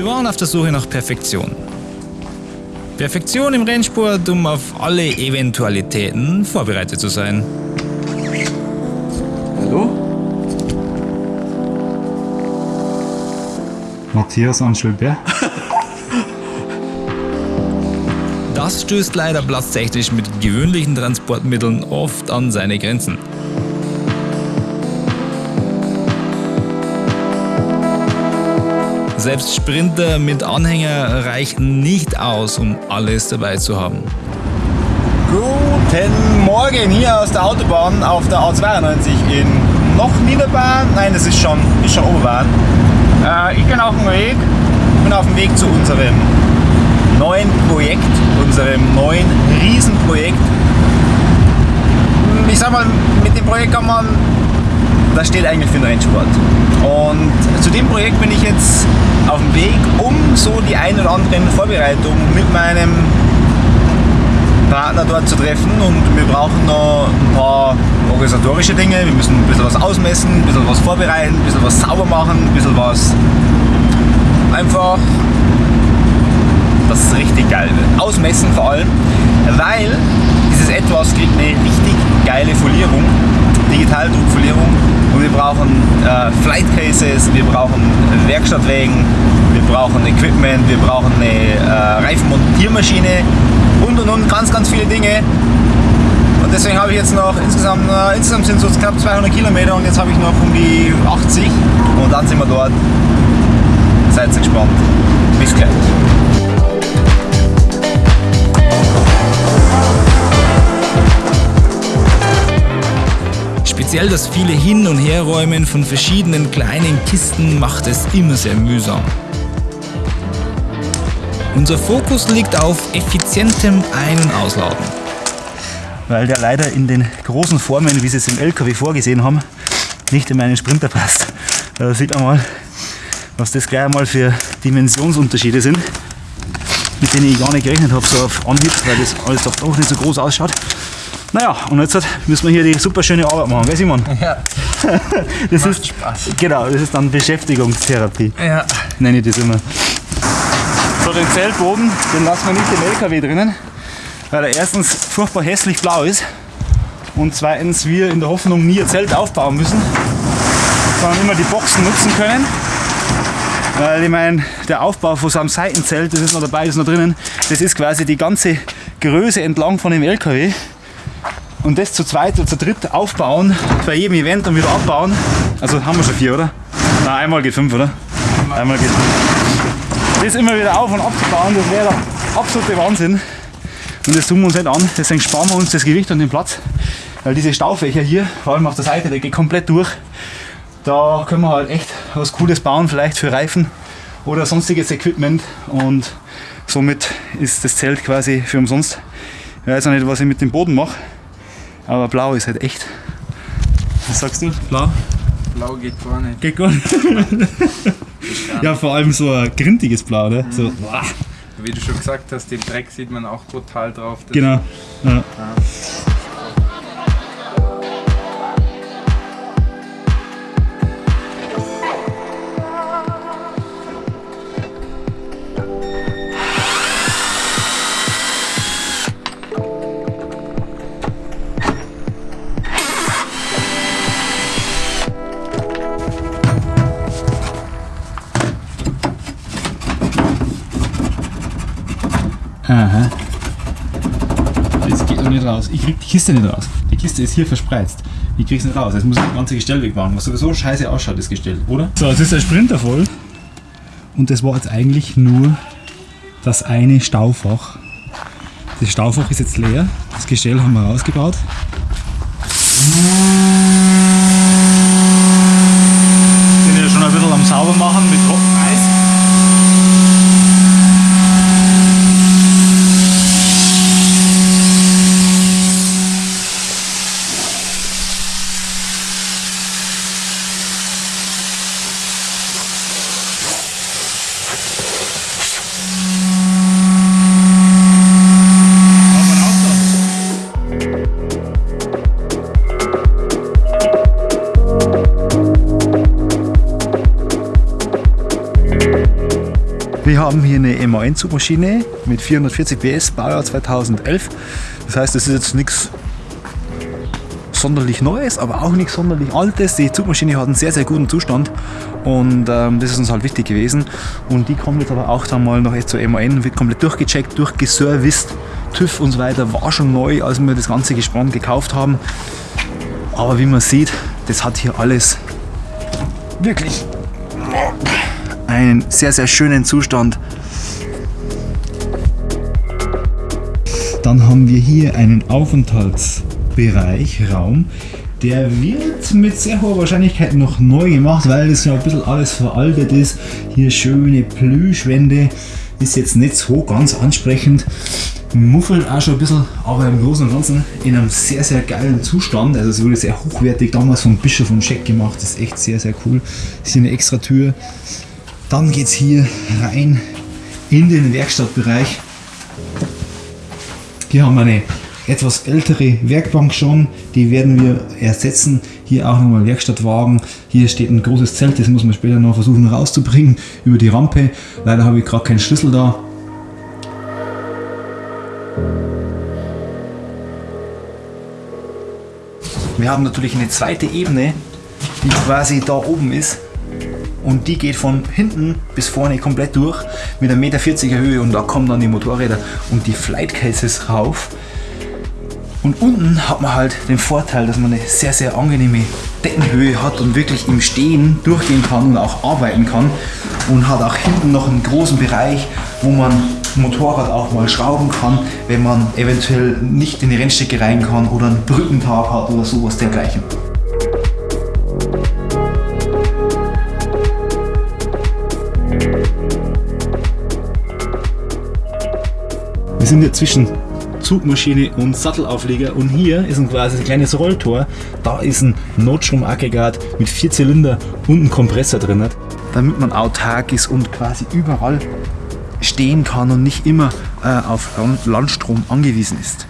Wir waren auf der Suche nach Perfektion. Perfektion im Rennsport, um auf alle Eventualitäten vorbereitet zu sein. Hallo? Matthias Anschelberg? Das stößt leider platztechnisch mit gewöhnlichen Transportmitteln oft an seine Grenzen. Selbst Sprinter mit Anhänger reichen nicht aus, um alles dabei zu haben. Guten Morgen hier aus der Autobahn auf der A92 in noch Niederbahn. Nein, es ist schon, ist schon Oberbahn. Äh, ich bin auf dem Weg, bin auf dem Weg zu unserem neuen Projekt, unserem neuen Riesenprojekt. Ich sag mal, mit dem Projekt kann man, das steht eigentlich für den Rennsport. Und zu dem Projekt bin ich jetzt auf dem Weg, um so die ein oder anderen Vorbereitungen mit meinem Partner dort zu treffen und wir brauchen noch ein paar organisatorische Dinge. Wir müssen ein bisschen was ausmessen, ein bisschen was vorbereiten, ein bisschen was sauber machen, ein bisschen was einfach, dass es richtig geil wird. Ausmessen vor allem, weil dieses Etwas kriegt eine richtig geile Folierung, Digitaldruckfolierung und wir brauchen äh, Flight Cases, wir brauchen Werkstattwägen, wir brauchen Equipment, wir brauchen eine äh, Reifenmontiermaschine und und und ganz ganz viele Dinge und deswegen habe ich jetzt noch insgesamt, äh, insgesamt sind es knapp 200 Kilometer und jetzt habe ich noch um die 80 und dann sind wir dort. Seid gespannt. Bis gleich. Speziell das viele Hin- und Herräumen von verschiedenen kleinen Kisten macht es immer sehr mühsam. Unser Fokus liegt auf effizientem Ein- und Ausladen. Weil der leider in den großen Formen, wie sie es im LKW vorgesehen haben, nicht in meinen Sprinter passt. Da sieht man mal, was das gleich einmal für Dimensionsunterschiede sind, mit denen ich gar nicht gerechnet habe, so auf Anhieb, weil das alles doch nicht so groß ausschaut. Naja, und jetzt müssen wir hier die super schöne Arbeit machen, gell Simon? Ja. Das Macht ist, Spaß. Genau, das ist dann Beschäftigungstherapie, Ja. nenne ich das immer. So, den Zeltboden, den lassen wir nicht im LKW drinnen, weil er erstens furchtbar hässlich blau ist und zweitens wir in der Hoffnung nie ein Zelt aufbauen müssen, sondern immer die Boxen nutzen können. Weil ich meine, der Aufbau von so einem Seitenzelt, das ist noch dabei, das ist noch drinnen, das ist quasi die ganze Größe entlang von dem LKW. Und das zu zweit oder zu dritt aufbauen, bei jedem Event und wieder abbauen. Also haben wir schon vier, oder? Na, einmal geht fünf, oder? Einmal geht fünf. Das immer wieder auf und abzubauen, das wäre der absolute Wahnsinn. Und das tun wir uns nicht an, deswegen sparen wir uns das Gewicht und den Platz. Weil diese Staufächer hier, vor allem auf der Seite, der geht komplett durch. Da können wir halt echt was Cooles bauen, vielleicht für Reifen oder sonstiges Equipment. Und somit ist das Zelt quasi für umsonst. Ich weiß auch nicht, was ich mit dem Boden mache. Aber blau ist halt echt. Was sagst du? Blau? Blau geht gar nicht. Geht gut. ja, vor allem so ein grintiges Blau, ne? So, boah. Wie du schon gesagt hast, den Dreck sieht man auch total drauf. Genau. Ja. Aha. Das geht noch nicht raus. Ich krieg die Kiste nicht raus. Die Kiste ist hier verspreizt. Ich krieg's nicht raus. Jetzt muss ich das ganze Gestell wegmachen, was sowieso scheiße ausschaut, das Gestell, oder? So, jetzt ist der Sprinter voll. Und das war jetzt eigentlich nur das eine Staufach. Das Staufach ist jetzt leer. Das Gestell haben wir rausgebaut. Wir haben hier eine MAN-Zugmaschine mit 440 PS, Baujahr 2011. Das heißt, das ist jetzt nichts sonderlich Neues, aber auch nichts sonderlich Altes. Die Zugmaschine hat einen sehr, sehr guten Zustand und ähm, das ist uns halt wichtig gewesen. Und die kommt jetzt aber auch dann mal noch zur MAN, wird komplett durchgecheckt, durchgeserviced. TÜV und so weiter war schon neu, als wir das ganze Gespann gekauft haben. Aber wie man sieht, das hat hier alles wirklich einen sehr, sehr schönen Zustand. Dann haben wir hier einen Aufenthaltsbereich, Raum. Der wird mit sehr hoher Wahrscheinlichkeit noch neu gemacht, weil das ja ein bisschen alles veraltet ist. Hier schöne Plüschwände, ist jetzt nicht so ganz ansprechend. Muffelt auch schon ein bisschen, aber im Großen und Ganzen in einem sehr, sehr geilen Zustand. Also es wurde sehr hochwertig damals von Bischof und Scheck gemacht. Das ist echt sehr, sehr cool. Ist hier eine extra Tür. Dann geht es hier rein in den Werkstattbereich. Hier haben wir eine etwas ältere Werkbank schon, die werden wir ersetzen. Hier auch nochmal Werkstattwagen. Hier steht ein großes Zelt, das muss man später noch versuchen rauszubringen über die Rampe. Leider habe ich gerade keinen Schlüssel da. Wir haben natürlich eine zweite Ebene, die quasi da oben ist. Und die geht von hinten bis vorne komplett durch mit 1,40 Meter Höhe und da kommen dann die Motorräder und die Flight Cases rauf. Und unten hat man halt den Vorteil, dass man eine sehr, sehr angenehme Deckenhöhe hat und wirklich im Stehen durchgehen kann und auch arbeiten kann. Und hat auch hinten noch einen großen Bereich, wo man Motorrad auch mal schrauben kann, wenn man eventuell nicht in die Rennstrecke rein kann oder einen Brückentag hat oder sowas dergleichen. Sind jetzt zwischen Zugmaschine und Sattelaufleger und hier ist ein quasi ein kleines Rolltor. Da ist ein Notstromaggregat mit vier Zylinder und ein Kompressor drin, damit man autark ist und quasi überall stehen kann und nicht immer äh, auf Landstrom angewiesen ist.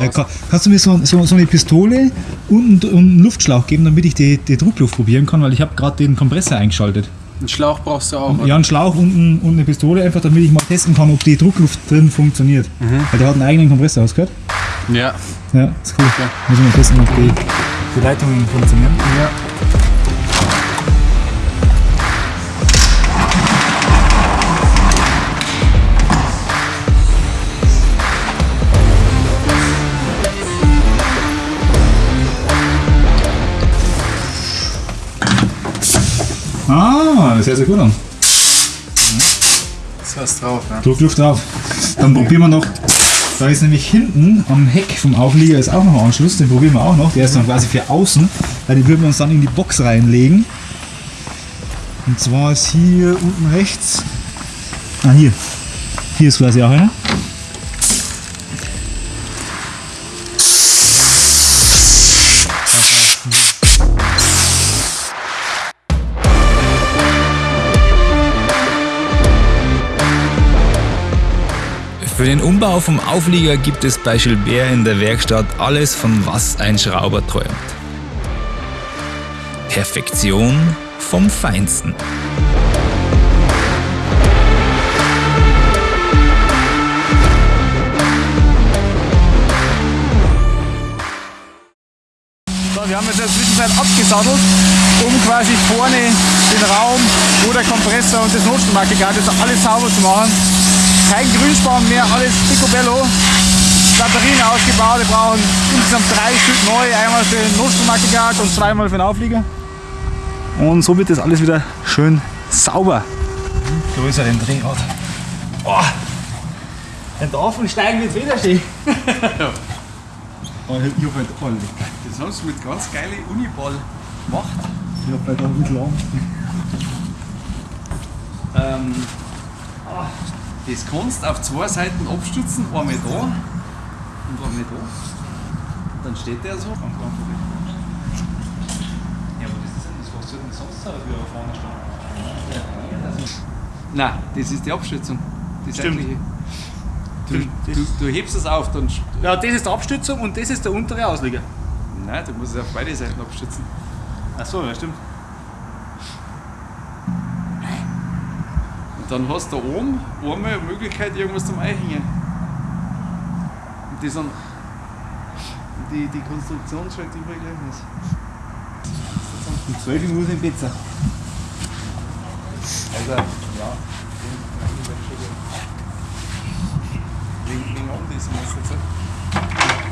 Äh, kann, kannst du mir so, so, so, eine Pistole und, und einen Luftschlauch geben, damit ich die, die Druckluft probieren kann, weil ich habe gerade den Kompressor eingeschaltet. Einen Schlauch brauchst du auch. Ja, einen Schlauch und, und, eine Pistole, einfach damit ich mal testen kann, ob die Druckluft drin funktioniert. Mhm. Weil der hat einen eigenen Kompressor, hast du gehört? Ja. Ja, ist cool. Ja. Muss ich mal testen, ob die, die Leitungen funktionieren. Ja. Ah, das hört sich gut an. Das hast drauf, ja. Druckluft drauf. Dann probieren wir noch. Da ist nämlich hinten am Heck vom Auflieger ist auch noch ein Anschluss, den probieren wir auch noch. Der ist dann quasi für außen, weil den würden wir uns dann in die Box reinlegen. Und zwar ist hier unten rechts. Ah, hier. Hier ist quasi auch einer. Den Umbau vom Auflieger gibt es bei Gilbert in der Werkstatt alles, von was ein Schrauber träumt. Perfektion vom Feinsten. Wir haben jetzt in der Zwischenzeit abgesattelt, um quasi vorne den Raum, wo der Kompressor und das Notstromaggregat ist, alles sauber zu machen kein Grünspan mehr, alles picobello. Batterien ausgebaut, wir brauchen insgesamt drei Stück neu, einmal für den Notstromaggregat und zweimal für den Auflieger. Und so wird das alles wieder schön sauber. So ist er den Drehrad. Oh, den Tafel steigen wird wieder stehen. oh, ich hab halt ordentlich. Das haben sie mit ganz geilen Uniball gemacht. Ich hab halt auch lang. Ähm, oh. Das kannst auf zwei Seiten abstützen, einmal da und einmal da. Und dann steht der so. Ja, aber das ist ja das, was soll denn sonst sein, wie er vorne steht? Nein, das ist die Abstützung. Die Stimmt. Du, du, du hebst es auf, dann. Ja, das ist die Abstützung und das ist der untere Auslieger. Nein, du musst es auf beide Seiten abstützen. Ach so, ja stimmt. Dann hast du da oben einmal eine Möglichkeit, irgendwas zum Einhängen. Und die sind. Die, die Konstruktion schaut immer gleich aus. Um 12 Uhr muss ich in Pizza. Also, ja. Wegen, Anlesen ist jetzt.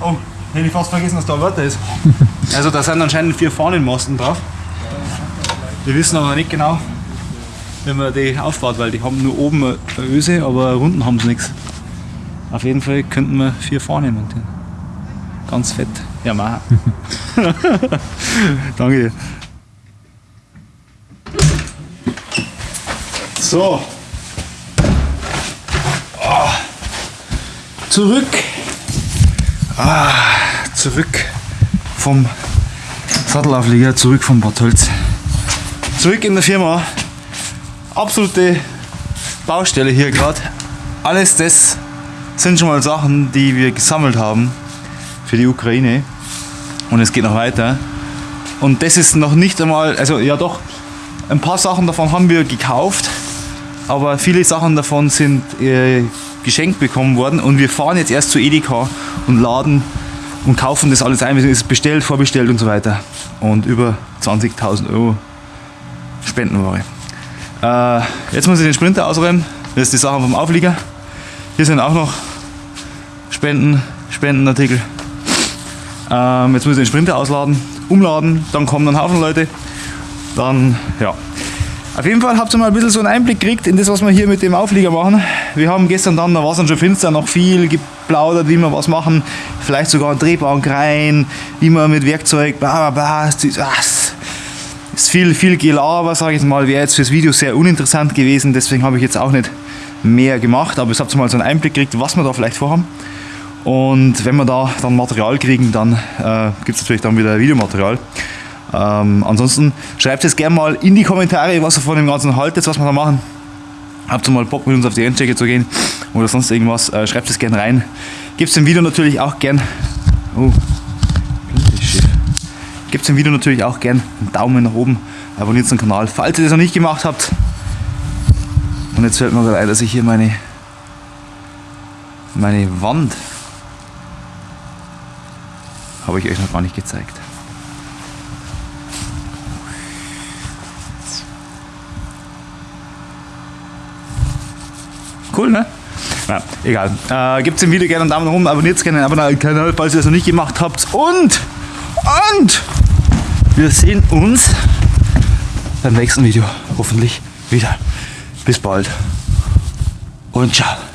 Oh, hätte ich fast vergessen, dass da ein Wörter ist. Also da sind anscheinend vier Fahnenmasten drauf. Wir wissen aber nicht genau, wie man die aufbaut, weil die haben nur oben eine Öse, aber unten haben sie nichts. Auf jeden Fall könnten wir vier Fahnen montieren. Ganz fett. Ja, mach. Danke. So. Ah. Zurück. Ah, zurück vom Sattelauflieger, zurück vom Bad Tölz. Zurück in der Firma. Absolute Baustelle hier gerade. Alles das sind schon mal Sachen, die wir gesammelt haben für die Ukraine. Und es geht noch weiter. Und das ist noch nicht einmal, also ja doch, ein paar Sachen davon haben wir gekauft, aber viele Sachen davon sind äh, geschenkt bekommen worden und wir fahren jetzt erst zu Edeka und laden und kaufen das alles ein. Es ist bestellt, vorbestellt und so weiter. Und über 20.000 Euro Spendenware. Äh, jetzt muss ich den Sprinter ausräumen. Das ist die Sachen vom Auflieger. Hier sind auch noch Spenden, Spendenartikel. Ähm, jetzt muss ich den Sprinter ausladen, umladen, dann kommen ein Haufen Leute. Dann, ja. Auf jeden Fall habt ihr mal ein bisschen so einen Einblick gekriegt in das, was wir hier mit dem Auflieger machen. Wir haben gestern dann, da war es dann schon finster, noch viel geplaudert, wie wir was machen. Vielleicht sogar eine Drehbank rein, wie man mit Werkzeug, bla bla bla. Es ist, es viel, viel Gelaber, sage ich mal. Wäre jetzt fürs Video sehr uninteressant gewesen, deswegen habe ich jetzt auch nicht mehr gemacht. Aber jetzt habt ihr mal so einen Einblick gekriegt, was wir da vielleicht vorhaben. Und wenn wir da dann Material kriegen, dann äh, gibt es natürlich dann wieder Videomaterial. Ähm, ansonsten schreibt es gerne mal in die Kommentare, was ihr von dem Ganzen haltet, was wir da machen. Habt ihr mal Bock mit uns auf die Endchecke zu gehen oder sonst irgendwas, äh, schreibt es gerne rein. Gebt dem Video natürlich auch gern. Oh. Gebt dem Video natürlich auch gern einen Daumen nach oben, abonniert den Kanal, falls ihr das noch nicht gemacht habt. Und jetzt fällt mir gerade ein, dass ich hier meine, meine Wand habe ich euch noch gar nicht gezeigt. Cool, ne? Ja, egal. Äh, Gebt dem Video gerne einen Daumen nach oben, abonniert gerne den Kanal, falls ihr das noch nicht gemacht habt. Und, und, wir sehen uns beim nächsten Video hoffentlich wieder. Bis bald und ciao.